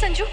Sanju